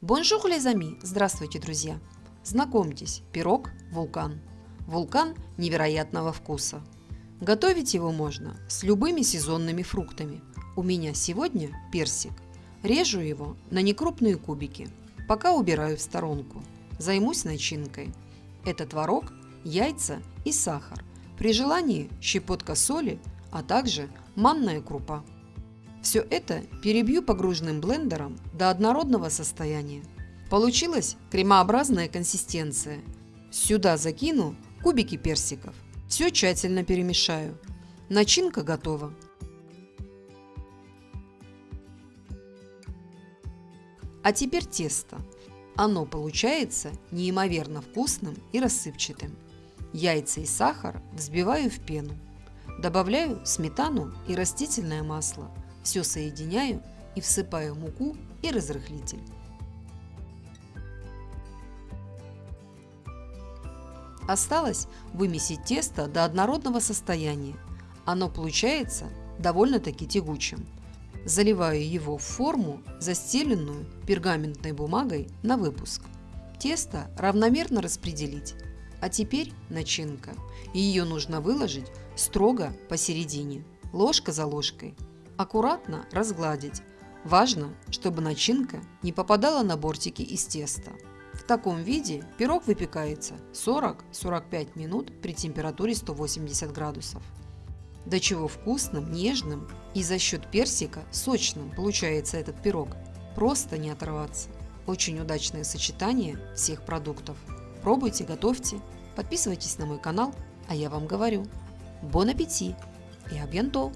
Bonjour, les amis! Здравствуйте, друзья! Знакомьтесь, пирог «Вулкан». Вулкан невероятного вкуса. Готовить его можно с любыми сезонными фруктами. У меня сегодня персик. Режу его на некрупные кубики. Пока убираю в сторонку. Займусь начинкой. Это творог, яйца и сахар. При желании щепотка соли, а также манная крупа. Все это перебью погруженным блендером до однородного состояния. Получилась кремообразная консистенция. Сюда закину кубики персиков. Все тщательно перемешаю. Начинка готова. А теперь тесто. Оно получается неимоверно вкусным и рассыпчатым. Яйца и сахар взбиваю в пену. Добавляю сметану и растительное масло – все соединяю и всыпаю муку и разрыхлитель. Осталось вымесить тесто до однородного состояния. Оно получается довольно-таки тягучим. Заливаю его в форму, застеленную пергаментной бумагой на выпуск. Тесто равномерно распределить. А теперь начинка. Ее нужно выложить строго посередине, ложка за ложкой Аккуратно разгладить. Важно, чтобы начинка не попадала на бортики из теста. В таком виде пирог выпекается 40-45 минут при температуре 180 градусов. До чего вкусным, нежным и за счет персика сочным получается этот пирог. Просто не оторваться. Очень удачное сочетание всех продуктов. Пробуйте, готовьте, подписывайтесь на мой канал, а я вам говорю. Бон аппетит и абьянтол!